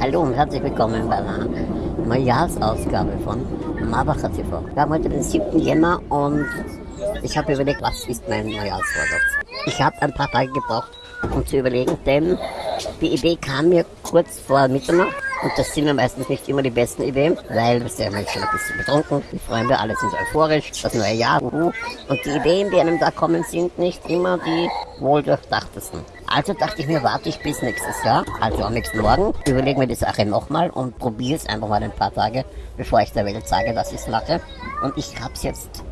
Hallo und herzlich willkommen bei einer Neujahrsausgabe von Marbacher TV. Wir haben heute den 7. Jänner und ich habe überlegt, was ist mein Neujahrsvorsatz. Ich habe ein paar Tage gebraucht, um zu überlegen, denn die Idee kam mir kurz vor Mitternacht und das sind ja meistens nicht immer die besten Ideen, weil wir sind ja schon ein bisschen betrunken, die Freunde alle sind euphorisch, das neue Jahr, uhu. und die Ideen, die einem da kommen, sind nicht immer die wohl durchdachtesten. Also dachte ich mir, warte ich bis nächstes Jahr, also am nächsten Morgen, überlege mir die Sache nochmal und probiere es einfach mal ein paar Tage, bevor ich der Welt sage, dass ich es mache. Und ich habe es jetzt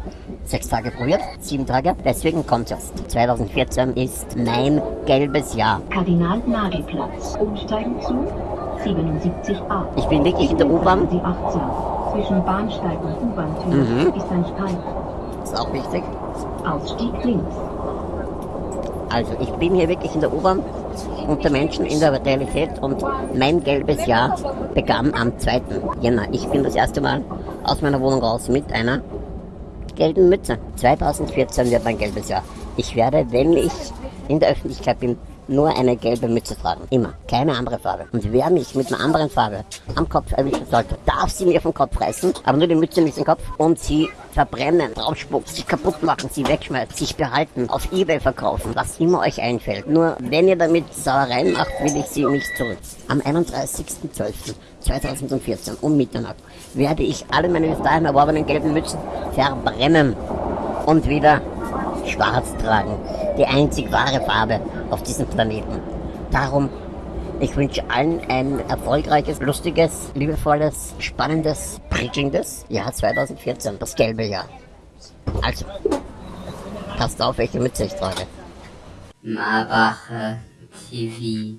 sechs Tage probiert, sieben Tage, deswegen kommt jetzt. 2014 ist mein gelbes Jahr. Kardinal-Nagel-Platz. Umsteigen zu 77a. Ich bin wirklich in der U-Bahn. Sie 18. Zwischen Bahnsteig und U-Bahn-Tür Mhm. ist ein Streifen. Ist auch wichtig. Ausstieg links. Also ich bin hier wirklich in der U-Bahn unter Menschen in der Realität und mein gelbes Jahr begann am 2. Jänner. Ich bin das erste Mal aus meiner Wohnung raus mit einer gelben Mütze. 2014 wird mein gelbes Jahr. Ich werde, wenn ich in der Öffentlichkeit bin, nur eine gelbe Mütze tragen. Immer. Keine andere Farbe. Und wer mich mit einer anderen Farbe am Kopf erwischen sollte, darf sie mir vom Kopf reißen, aber nur die Mütze nicht den Kopf und sie verbrennen, draufspucken, sie kaputt machen, sie wegschmeißen, sich behalten, auf Ebay verkaufen, was immer euch einfällt. Nur wenn ihr damit Sauereien macht, will ich sie nicht zurück. Am 31.12.2014 um Mitternacht werde ich alle meine bis dahin erworbenen gelben Mützen verbrennen und wieder schwarz tragen. Die einzig wahre Farbe auf diesem Planeten. Darum, ich wünsche allen ein erfolgreiches, lustiges, liebevolles, spannendes, prickelndes Jahr 2014. Das gelbe Jahr. Also, passt auf, welche Mütze ich trage. Marbacher TV.